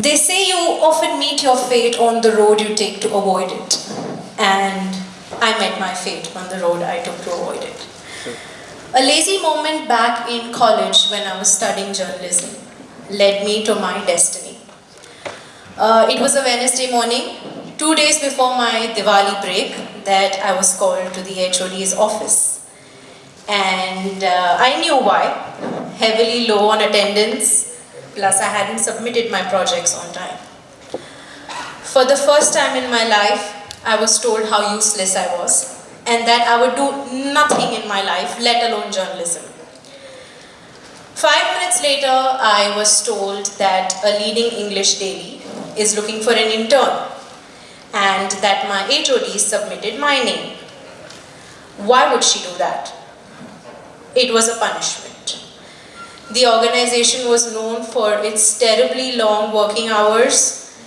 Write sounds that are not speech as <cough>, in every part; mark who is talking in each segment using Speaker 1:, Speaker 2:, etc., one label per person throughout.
Speaker 1: They say you often meet your fate on the road you take to avoid it. And I met my fate on the road I took to avoid it. A lazy moment back in college when I was studying journalism led me to my destiny. Uh, it was a Wednesday morning, two days before my Diwali break, that I was called to the HOD's office. And uh, I knew why. Heavily low on attendance, plus I hadn't submitted my projects on time. For the first time in my life, I was told how useless I was and that I would do nothing in my life, let alone journalism. Five minutes later, I was told that a leading English daily is looking for an intern and that my HOD submitted my name. Why would she do that? It was a punishment. The organization was known for its terribly long working hours,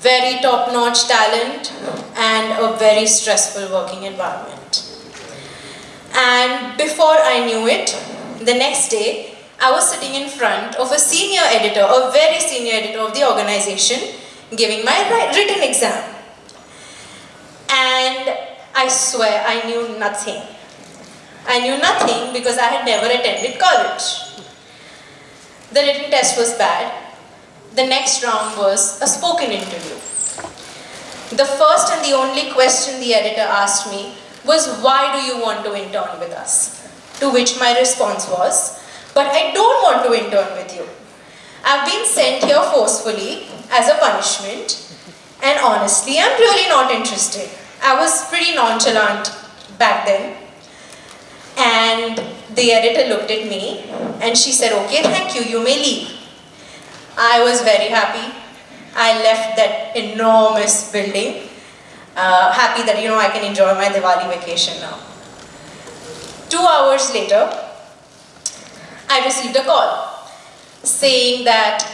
Speaker 1: very top-notch talent, and a very stressful working environment. And before I knew it, the next day, I was sitting in front of a senior editor, a very senior editor of the organization, giving my written exam. And I swear I knew nothing. I knew nothing because I had never attended college. The written test was bad. The next round was a spoken interview. The first and the only question the editor asked me was, why do you want to intern with us? To which my response was, but I don't want to intern with you. I've been sent here forcefully as a punishment and honestly, I'm really not interested. I was pretty nonchalant back then. And the editor looked at me and she said, okay, thank you, you may leave. I was very happy. I left that enormous building, uh, happy that, you know, I can enjoy my Diwali vacation now. Two hours later, I received a call saying that,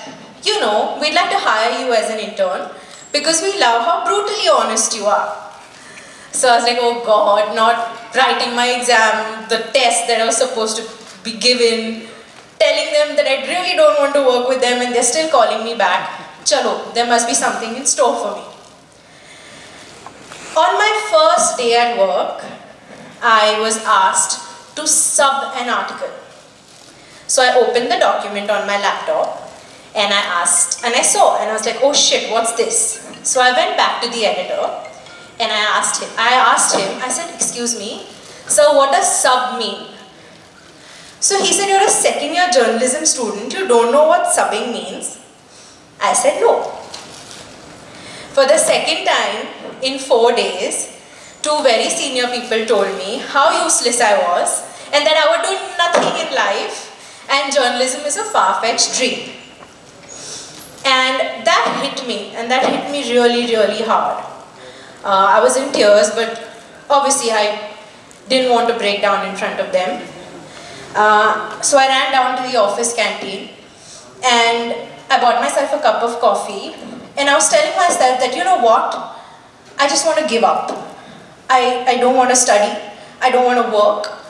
Speaker 1: you know, we'd like to hire you as an intern because we love how brutally honest you are. So I was like, oh God, not writing my exam, the test that I was supposed to be given, telling them that I really don't want to work with them and they're still calling me back. Chalo, there must be something in store for me. On my first day at work, I was asked to sub an article. So I opened the document on my laptop and I asked, and I saw, and I was like, oh shit, what's this? So I went back to the editor and I asked him, I asked him, I said, excuse me, so what does sub mean? So he said, you're a second year journalism student, you don't know what subbing means? I said, no. For the second time in four days, two very senior people told me how useless I was and that I would do nothing in life and journalism is a far-fetched dream. And that hit me, and that hit me really, really hard. Uh, I was in tears, but obviously I didn't want to break down in front of them. Uh, so I ran down to the office canteen and I bought myself a cup of coffee and I was telling myself that, you know what, I just want to give up. I, I don't want to study, I don't want to work.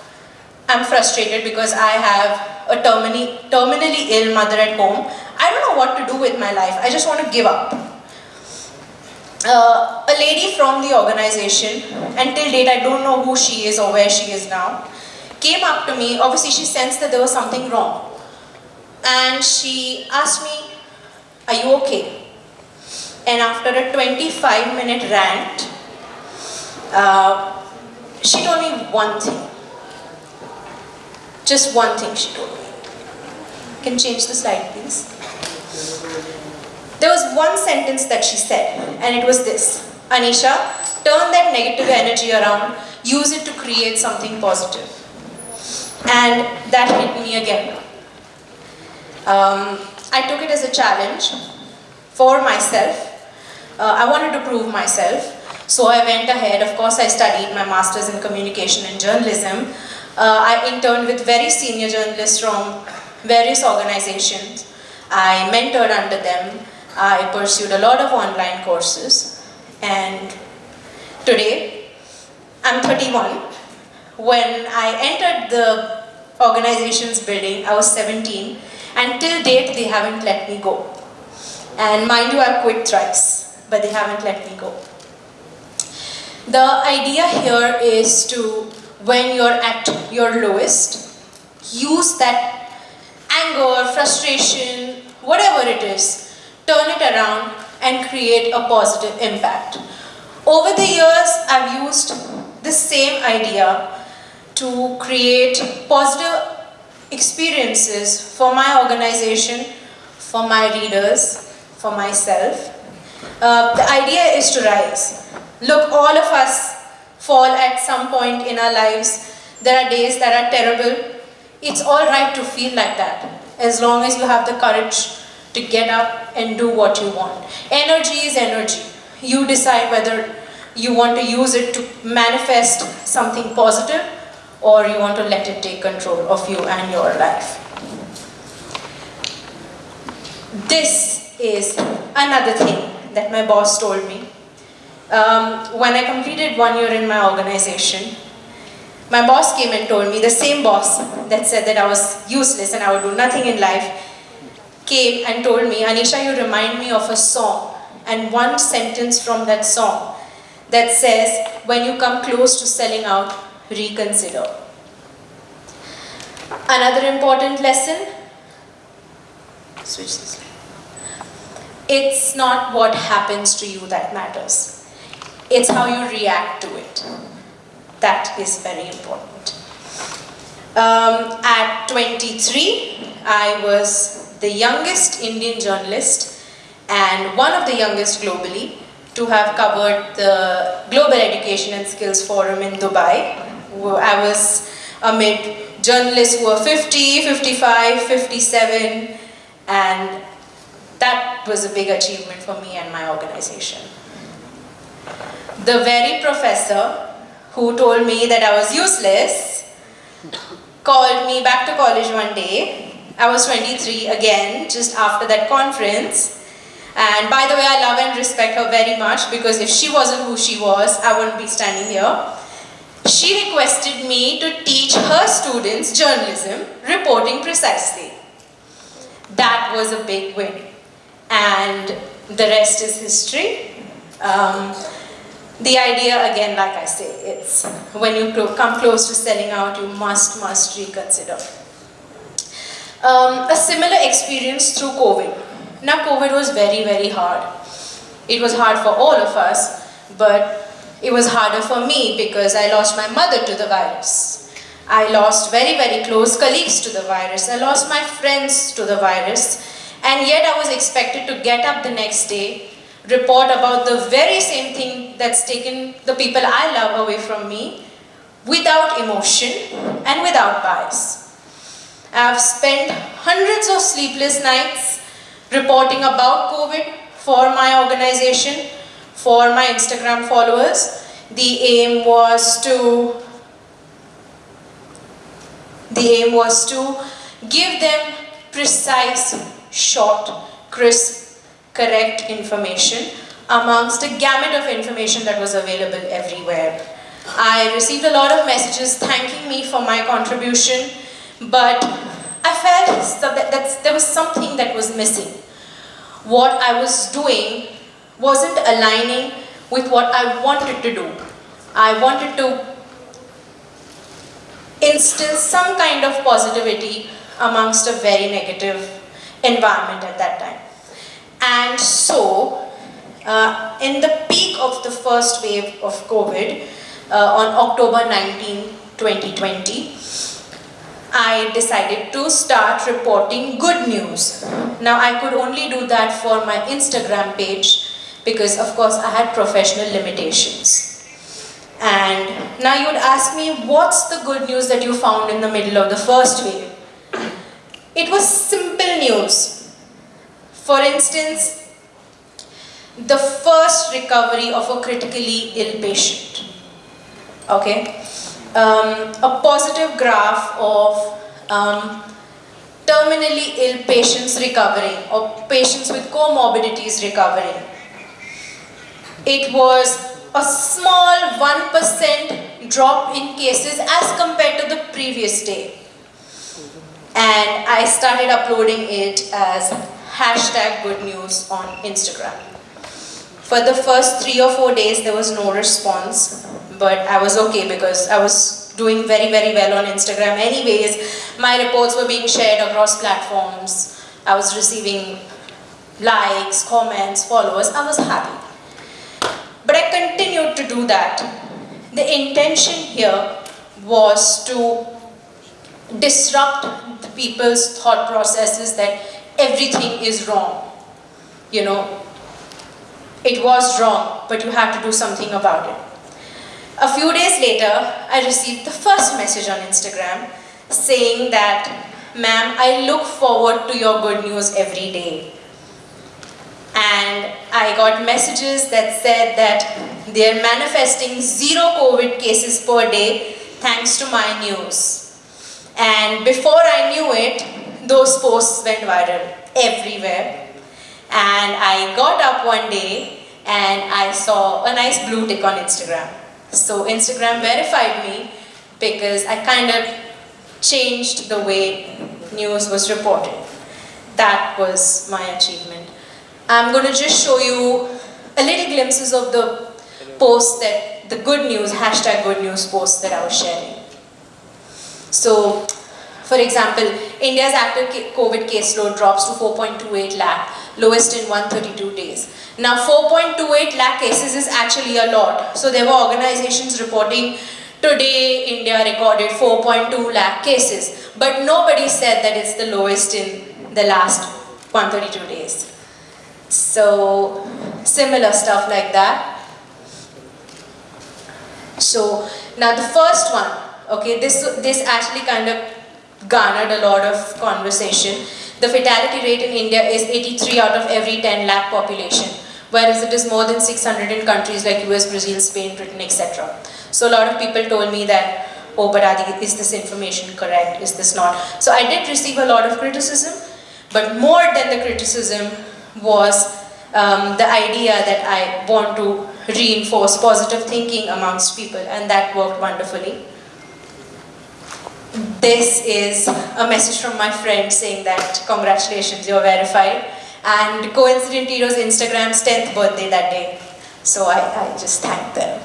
Speaker 1: I'm frustrated because I have a terminally, terminally ill mother at home. I don't know what to do with my life, I just want to give up. Uh, a lady from the organization, until date I don't know who she is or where she is now, came up to me, obviously she sensed that there was something wrong. And she asked me, are you okay? And after a 25 minute rant, uh, she told me one thing. Just one thing she told me. Can change the slide? There was one sentence that she said and it was this. Anisha, turn that negative energy around, use it to create something positive. And that hit me again. Um, I took it as a challenge for myself. Uh, I wanted to prove myself. So I went ahead, of course I studied my master's in communication and journalism. Uh, I interned with very senior journalists from various organizations. I mentored under them. I pursued a lot of online courses. And today, I'm 31. When I entered the organization's building, I was 17. And till date, they haven't let me go. And mind you, I've quit thrice, but they haven't let me go. The idea here is to, when you're at your lowest, use that anger, frustration, whatever it is, turn it around and create a positive impact. Over the years, I've used the same idea to create positive experiences for my organization, for my readers, for myself. Uh, the idea is to rise. Look, all of us fall at some point in our lives. There are days that are terrible. It's all right to feel like that, as long as you have the courage to get up and do what you want. Energy is energy. You decide whether you want to use it to manifest something positive or you want to let it take control of you and your life. This is another thing that my boss told me. Um, when I completed one year in my organization, my boss came and told me, the same boss that said that I was useless and I would do nothing in life, came and told me, Anisha, you remind me of a song and one sentence from that song that says, when you come close to selling out, reconsider. Another important lesson, switch this. It's not what happens to you that matters. It's how you react to it. That is very important. Um, at 23, I was the youngest Indian journalist and one of the youngest globally to have covered the Global Education and Skills Forum in Dubai. I was amid journalists who were 50, 55, 57, and that was a big achievement for me and my organization. The very professor who told me that I was useless called me back to college one day. I was 23 again, just after that conference, and by the way, I love and respect her very much because if she wasn't who she was, I wouldn't be standing here. She requested me to teach her students journalism, reporting precisely. That was a big win. And the rest is history. Um, the idea, again, like I say, it's when you come close to selling out, you must, must reconsider. Um, a similar experience through COVID. Now COVID was very, very hard. It was hard for all of us, but it was harder for me because I lost my mother to the virus. I lost very, very close colleagues to the virus. I lost my friends to the virus. And yet I was expected to get up the next day, report about the very same thing that's taken the people I love away from me, without emotion and without bias. I've spent hundreds of sleepless nights reporting about COVID for my organization, for my Instagram followers. The aim was to the aim was to give them precise, short, crisp, correct information amongst a gamut of information that was available everywhere. I received a lot of messages thanking me for my contribution, but I felt that, that there was something that was missing what I was doing wasn't aligning with what I wanted to do. I wanted to instill some kind of positivity amongst a very negative environment at that time. And so, uh, in the peak of the first wave of COVID, uh, on October 19, 2020, I decided to start reporting good news. Now I could only do that for my Instagram page because of course I had professional limitations. And now you would ask me, what's the good news that you found in the middle of the first wave? It was simple news. For instance, the first recovery of a critically ill patient. Okay? Um, a positive graph of um, terminally ill patients recovering or patients with comorbidities recovering. It was a small 1% drop in cases as compared to the previous day. And I started uploading it as hashtag good news on Instagram. For the first three or four days, there was no response, but I was okay because I was doing very, very well on Instagram anyways. My reports were being shared across platforms. I was receiving likes, comments, followers. I was happy. But I continued to do that. The intention here was to disrupt the people's thought processes that everything is wrong. You know, it was wrong, but you have to do something about it. A few days later, I received the first message on Instagram saying that, ma'am, I look forward to your good news every day. And I got messages that said that they're manifesting zero COVID cases per day thanks to my news. And before I knew it, those posts went viral everywhere. And I got up one day and I saw a nice blue tick on Instagram. So Instagram verified me because I kind of changed the way news was reported. That was my achievement. I'm going to just show you a little glimpses of the posts that, the good news, hashtag good news posts that I was sharing. So, for example, India's active COVID caseload drops to 4.28 lakh, lowest in 132 days. Now 4.28 lakh cases is actually a lot. So there were organizations reporting today India recorded 4.2 lakh cases. But nobody said that it's the lowest in the last 132 days. So similar stuff like that. So now the first one, okay, this, this actually kind of garnered a lot of conversation. The fatality rate in India is 83 out of every 10 lakh population whereas it is more than 600 in countries like US, Brazil, Spain, Britain, etc. So a lot of people told me that, oh, but Adi, is this information correct? Is this not? So I did receive a lot of criticism, but more than the criticism was um, the idea that I want to reinforce positive thinking amongst people, and that worked wonderfully. This is a message from my friend saying that congratulations, you're verified. And coincidentally, it was Instagram's 10th birthday that day. So I, I just thanked them.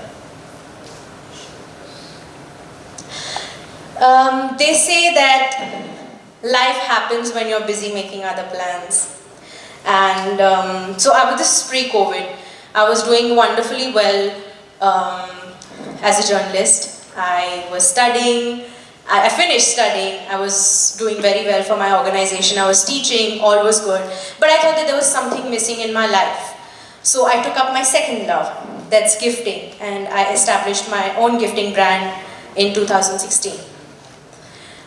Speaker 1: Um, they say that life happens when you're busy making other plans. And um, so I was, this is pre-COVID. I was doing wonderfully well um, as a journalist. I was studying, I finished studying, I was doing very well for my organization, I was teaching, all was good. But I thought that there was something missing in my life. So I took up my second love, that's gifting, and I established my own gifting brand in 2016.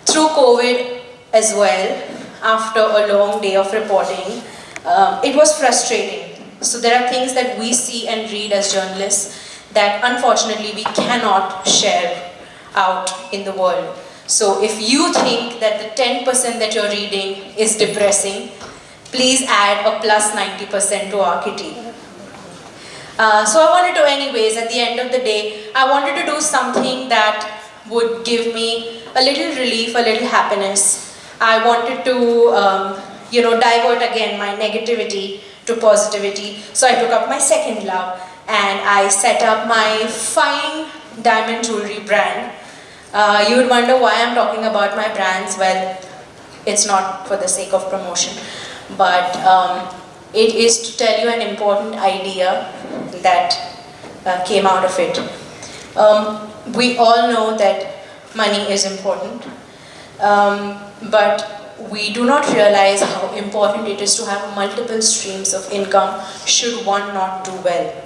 Speaker 1: Through COVID as well, after a long day of reporting, um, it was frustrating. So there are things that we see and read as journalists that unfortunately we cannot share out in the world. So if you think that the 10% that you're reading is depressing, please add a plus 90% to our kitty. Uh, so I wanted to anyways, at the end of the day, I wanted to do something that would give me a little relief, a little happiness. I wanted to, um, you know, divert again my negativity to positivity. So I took up my second love and I set up my fine diamond jewelry brand uh, you would wonder why I'm talking about my brands. Well, it's not for the sake of promotion, but um, it is to tell you an important idea that uh, came out of it. Um, we all know that money is important, um, but we do not realize how important it is to have multiple streams of income should one not do well.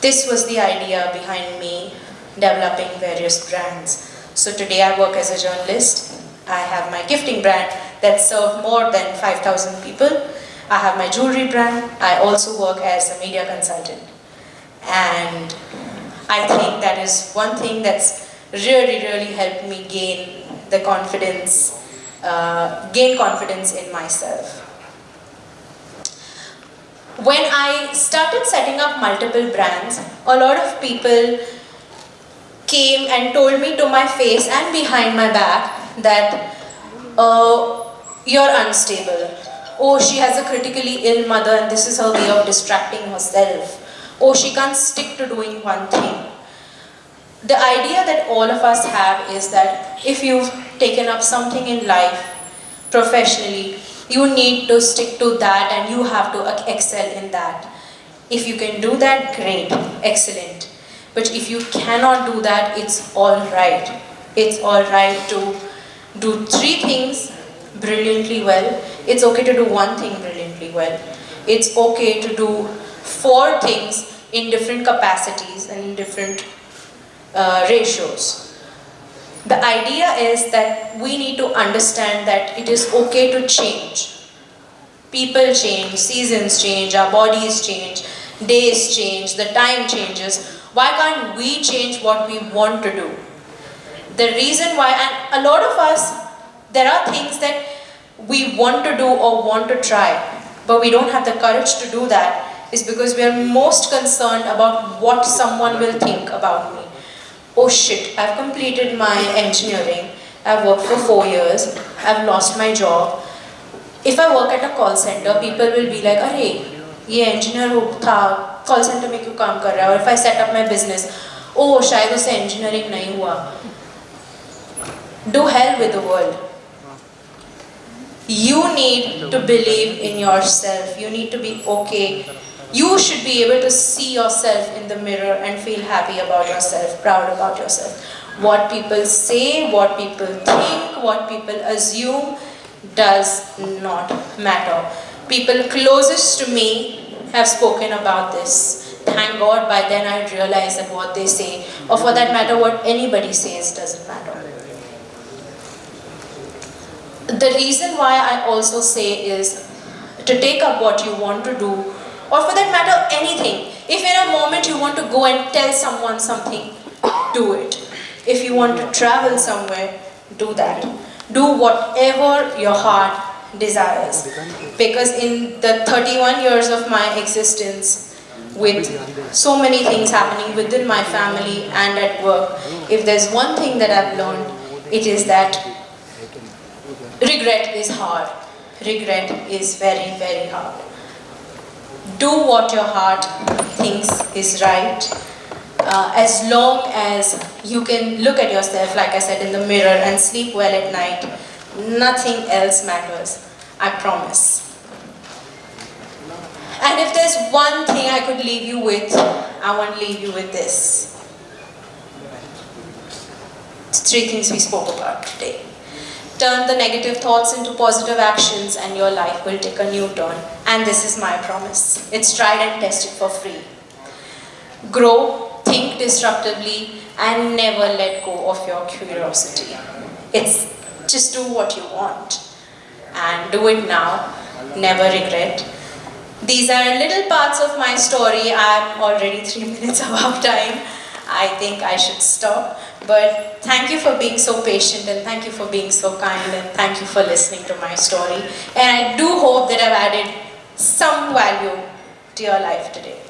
Speaker 1: This was the idea behind me developing various brands. So today I work as a journalist. I have my gifting brand that serves more than 5,000 people. I have my jewelry brand. I also work as a media consultant. And I think that is one thing that's really, really helped me gain the confidence, uh, gain confidence in myself. When I started setting up multiple brands, a lot of people came and told me to my face and behind my back that uh, you're unstable, oh, she has a critically ill mother and this is her way of distracting herself. Oh, she can't stick to doing one thing. The idea that all of us have is that if you've taken up something in life, professionally, you need to stick to that and you have to excel in that. If you can do that, great, excellent. But if you cannot do that, it's all right. It's all right to do three things brilliantly well. It's okay to do one thing brilliantly well. It's okay to do four things in different capacities and in different uh, ratios. The idea is that we need to understand that it is okay to change. People change, seasons change, our bodies change, days change, the time changes. Why can't we change what we want to do? The reason why, and a lot of us there are things that we want to do or want to try, but we don't have the courage to do that is because we are most concerned about what someone will think about me. Oh shit, I've completed my engineering, I've worked for four years, I've lost my job. If I work at a call center, people will be like, अरे ये engineer था call center में क्यों काम कर रहा है? Or if I set up my business, oh शायद उसे engineering नहीं हुआ. Do hell with the world. You need to believe in yourself. You need to be okay. You should be able to see yourself in the mirror and feel happy about yourself, proud about yourself. What people say, what people think, what people assume does not matter. People closest to me have spoken about this. Thank God by then I realized that what they say, or for that matter what anybody says doesn't matter the reason why I also say is to take up what you want to do or for that matter anything. If in a moment you want to go and tell someone something, do it. If you want to travel somewhere, do that. Do whatever your heart desires. Because in the 31 years of my existence, with so many things happening within my family and at work, if there's one thing that I've learned, it is that regret is hard. Regret is very, very hard. Do what your heart thinks is right. Uh, as long as you can look at yourself, like I said, in the mirror and sleep well at night, nothing else matters. I promise. And if there's one thing I could leave you with, I want to leave you with this. It's three things we spoke about today. Turn the negative thoughts into positive actions and your life will take a new turn. And this is my promise. It's tried and tested for free. Grow, think disruptively, and never let go of your curiosity. It's just do what you want. And do it now. Never regret. These are little parts of my story. I'm already three <laughs> minutes above time. I think I should stop. But thank you for being so patient and thank you for being so kind and thank you for listening to my story. And I do hope that I've added some value to your life today.